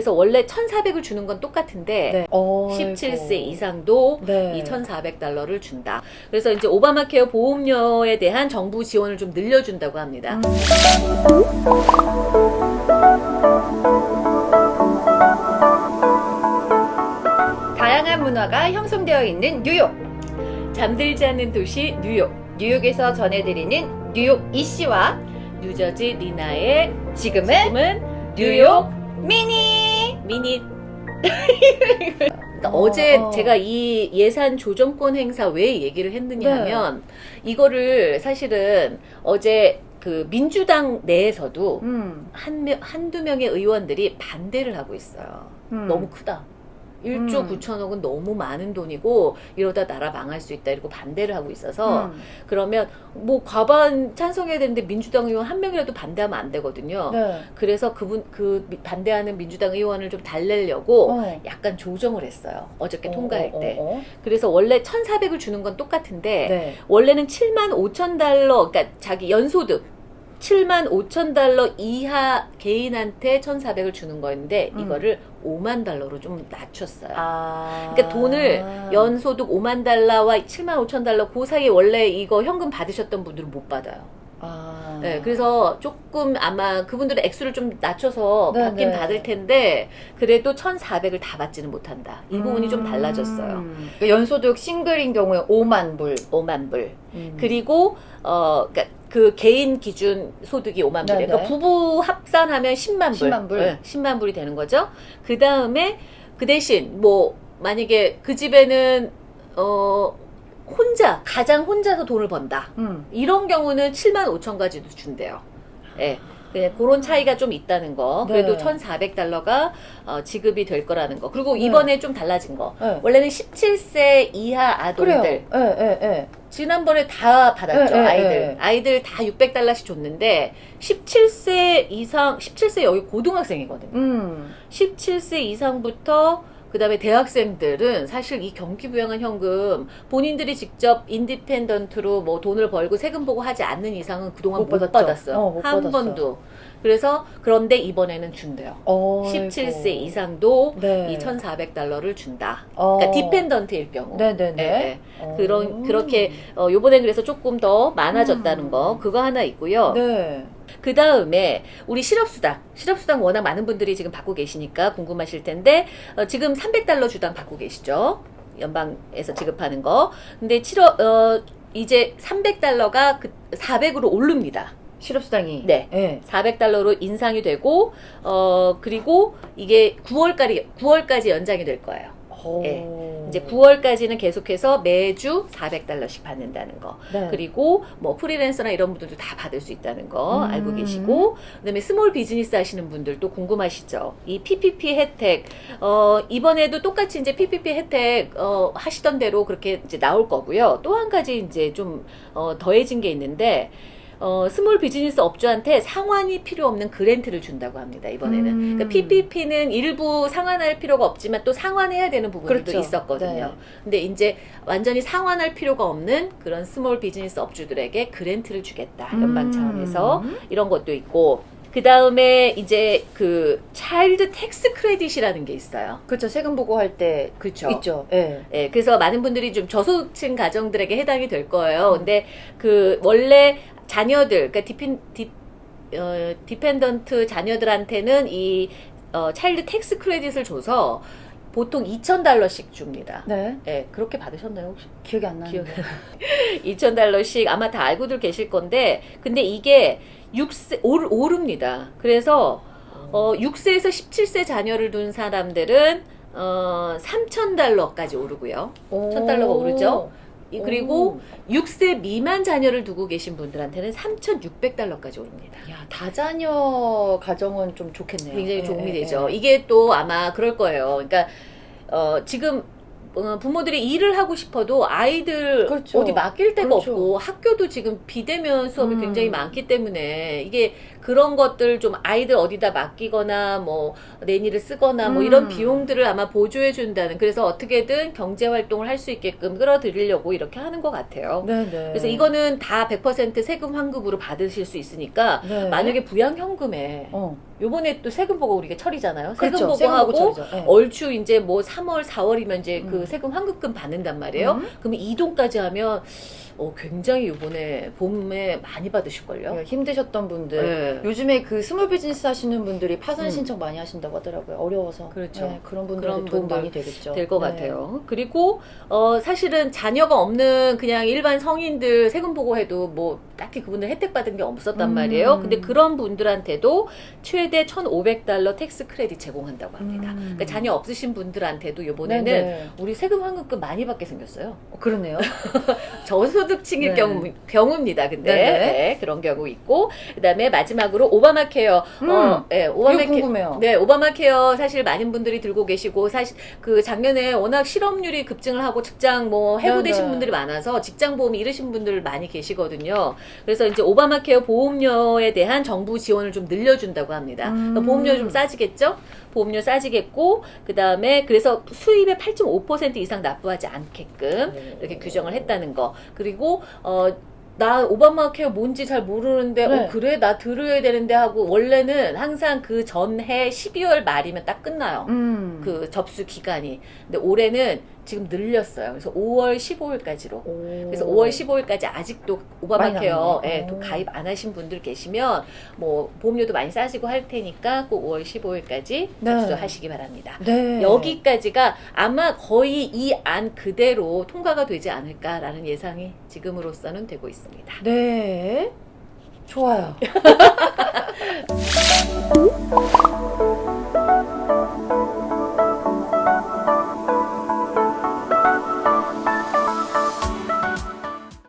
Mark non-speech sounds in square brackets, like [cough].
그래서 원래 1,400을 주는 건 똑같은데 네. 어이구. 17세 이상도 네. 이 1,400달러를 준다. 그래서 이제 오바마 케어 보험료에 대한 정부 지원을 좀 늘려준다고 합니다. 음. 다양한 문화가 형성되어 있는 뉴욕. 잠들지 않는 도시 뉴욕, 뉴욕에서 전해드리는 뉴욕 이씨와 뉴저지 리나의 지금은 지금은 뉴욕 미니. 미니. 그러니까 어, 제 어. 제가 이 예산 조정권 행사 왜 얘기를 했느냐 네. 하면 이거를 사실은 어제 그 민주당 내에서도 음. 한 명, 한두 명의 의원들이 반대를 하고 있어요. 음. 너무 크다. 1조 음. 9천억은 너무 많은 돈이고 이러다 나라 망할 수 있다 이러고 반대를 하고 있어서 음. 그러면 뭐 과반 찬성해야 되는데 민주당 의원 한 명이라도 반대하면 안 되거든요. 네. 그래서 그분 그 미- 반대하는 민주당 의원을 좀 달래려고 어. 약간 조정을 했어요. 어저께 어, 통과할 어, 때. 어, 어. 그래서 원래 1,400을 주는 건 똑같은데 네. 원래는 7만 5천 달러, 그러니까 자기 연소득 7만 5천 달러 이하 개인한테 1,400을 주는 거였는데 음. 이거를 5만 달러로 좀 낮췄어요. 아. 그러니까 돈을 연소득 5만 달러와 7만 5천 달러 그 사이에 원래 이거 현금 받으셨던 분들은 못 받아요. 아. 네, 그래서 조금 아마 그분들의 액수를 좀 낮춰서 네, 받긴 네. 받을 텐데 그래도 1,400을 다 받지는 못한다. 이 부분이 좀 달라졌어요. 음. 연소득 싱글인 경우에 5만 불. 5만 불. 음. 그리고 어 그러니까 그 개인 기준 소득이 5만 불이에요. 그러니까 부부 합산하면 10만 불. 10만 불. 네, 10만 불이 되는 거죠. 그 다음에 그 대신 뭐 만약에 그 집에는 어 혼자 가장 혼자서 돈을 번다. 음. 이런 경우는 7만 5천까지도 준대요. 예. 네, 그런 차이가 좀 있다는 거. 그래도 네. 1,400달러가 어, 지급이 될 거라는 거. 그리고 네. 이번에 좀 달라진 거. 네. 원래는 17세 이하. 아동들 예, 예, 예. 지난번에 다 받았죠 네, 네, 아이들 네. 아이들 다 600달러씩 줬는데 17세 이상 17세 여기 고등학생이거든요 음. 17세 이상부터 그 다음에 대학생들은 사실 이 경기부양한 현금 본인들이 직접 independent로 뭐 돈을 벌고 세금 보고 하지 않는 이상은 그동안 못 못. 받았어요 어, 못 한 받았어요. 번도 그래서 그런데 이번에는 준대요 어이구. 17세 이상도 네. 이 1,400달러를 준다 어. 그러니까 dependent일 경우 네네네. 예, 예. 어. 그런 그렇게 어, 요번에 그래서 조금 더 많아졌다는 음. 거 그거 하나 있고요. 네. 그 다음에 우리 실업수당 실업수당 워낙 많은 분들이 지금 받고 계시니까 궁금하실 텐데 어, 지금 300달러 주당 받고 계시죠? 연방에서 지급하는 거. 근데 7월 어, 이제 300달러가 그 400으로 오릅니다. 실업수당이. 네. 예. 400달러로 인상이 되고 어 그리고 이게 9월까지 9월까지 연장이 될 거예요. 오. 예. 이제 9월까지는 계속해서 매주 400달러씩 받는다는 거. 네. 그리고 뭐 프리랜서나 이런 분들도 다 받을 수 있다는 거 음. 알고 계시고 그다음에 small business 하시는 분들도 궁금하시죠? 이 PPP 혜택 어 이번에도 똑같이 이제 PPP 혜택 어 하시던 대로 그렇게 이제 나올 거고요. 또 한 가지 이제 좀 어, 더해진 게 있는데 어, small business 업주한테 상환이 필요 없는 grant를 준다고 합니다, 이번에는. 음. 그러니까 PPP는 일부 상환할 필요가 없지만 또 상환해야 되는 부분들도 그렇죠. 있었거든요. 네. 근데 이제 완전히 상환할 필요가 없는 그런 small business 업주들에게 grant를 주겠다. 연방 음. 차원에서 이런 것도 있고 그 다음에 이제 그 child tax credit이라는 게 있어요. 그렇죠. 세금 보고할 때 그렇죠. 있죠. 예. 예, 그래서 많은 분들이 좀 저소득층 가정들에게 해당이 될 거예요. 근데 그 원래 자녀들, 그러니까 de 어, dependent 자녀들한테는 이 어, child tax credit을 줘서 보통 2,000달러씩 줍니다. 네. 예, 그렇게 받으셨나요 혹시? 기억이 안 나는데. 기억 2,000달러씩 [laughs] 아마 다 알고들 계실 건데 근데 이게 6세 오르, 오릅니다. 그래서 어 6세에서 17세 자녀를 둔 사람들은 어 3,000달러까지 오르고요. 오. 1,000달러가 오르죠? 이- 그리고 오. 6세 미만 자녀를 두고 계신 분들한테는 3,600달러까지 오릅니다. 야, 다자녀 가정은 좀 좋겠네요. 굉장히 예, 도움이 예, 되죠. 예. 이게 또 아마 그럴 거예요. 그러니까 어, 지금 어, 부모들이 일을 하고 싶어도 아이들 그렇죠. 어디 맡길 데가 그렇죠. 없고 학교도 지금 비대면 수업이 음. 굉장히 많기 때문에 이게 그 그런 것들 좀 아이들 어디다 맡기거나 뭐 내니를 쓰거나 뭐 음. 이런 비용들을 아마 보조해 준다는 그래서 어떻게든 경제 활동을 할 수 있게끔 끌어들이려고 이렇게 하는 것 같아요. 네네. 그래서 이거는 다 100% 세금 환급으로 받으실 수 있으니까 네. 만약에 부양 현금에 어. 요번에 또 세금 보고 우리가 철이잖아요. 세금 그렇죠. 보고하고. 네. 얼추 이제 뭐 3월, 4월이면 이제 그 음. 세금 환급금 받는단 말이에요. 음. 그러면 이동까지 하면 어, 굉장히 요번에 봄에 많이 받으실걸요. 네, 힘드셨던 분들. 네. 요즘에 그 small business 하시는 분들이 파산 음. 신청 많이 하신다고 하더라고요. 어려워서. 그렇죠. 네, 그런 분들한테 도움 많이 되겠죠. 될것 네. 같아요. 그리고 어 사실은 자녀가 없는 그냥 일반 성인들 세금 보고해도 뭐 딱히 그분들 혜택 받은 게 없었단 음. 말이에요. 근데 그런 분들한테도 최대 1,500달러 tax credit 제공한다고 합니다. 음. 그러니까 자녀 없으신 분들한테도 요번에는 네네. 우리 세금 환급금 많이 받게 생겼어요. 어, 그러네요. [laughs] 저소득 층일 네. 경우 경우입니다. 근데. 네, 그런 경우 있고 그다음에 마지막으로 오바마 케어. 음. 어, 네, 오바마 케어. 네, 오바마 케어 사실 많은 분들이 들고 계시고 사실 그 작년에 워낙 실업률이 급증을 하고 직장 뭐 해고되신. 분들이 많아서 직장 보험 잃으신 분들 많이 계시거든요. 그래서 이제 오바마 케어 보험료에 대한 정부 지원을 좀 늘려준다고 합니다. 그러니까 음. 보험료 좀 싸지겠죠? 보험료 싸지겠고 그 다음에 그래서 수입의 8.5% 이상 납부하지 않게끔 네. 이렇게 규정을 했다는 거. 그리고 어. 나 오바마 케어 뭔지 잘 모르는데 네. 어 그래 나 들어야 되는데 하고 원래는 항상 그 전해 12월 말이면 딱 끝나요. 음. 그 접수 기간이. 근데 올해는 지금 늘렸어요. 그래서 5월 15일까지로. 오. 그래서 5월 15일까지 아직도 오바마 많이 케어 남았네요. 예, 또 오. 가입 안 하신 분들 계시면 뭐 보험료도 많이 싸지고 할 테니까 꼭 5월 15일까지 네. 접수하시기 바랍니다. 네. 여기까지가 아마 거의 이 안 그대로 통과가 되지 않을까라는 예상이 지금으로서는 되고 있습니다. 네. 좋아요. [laughs]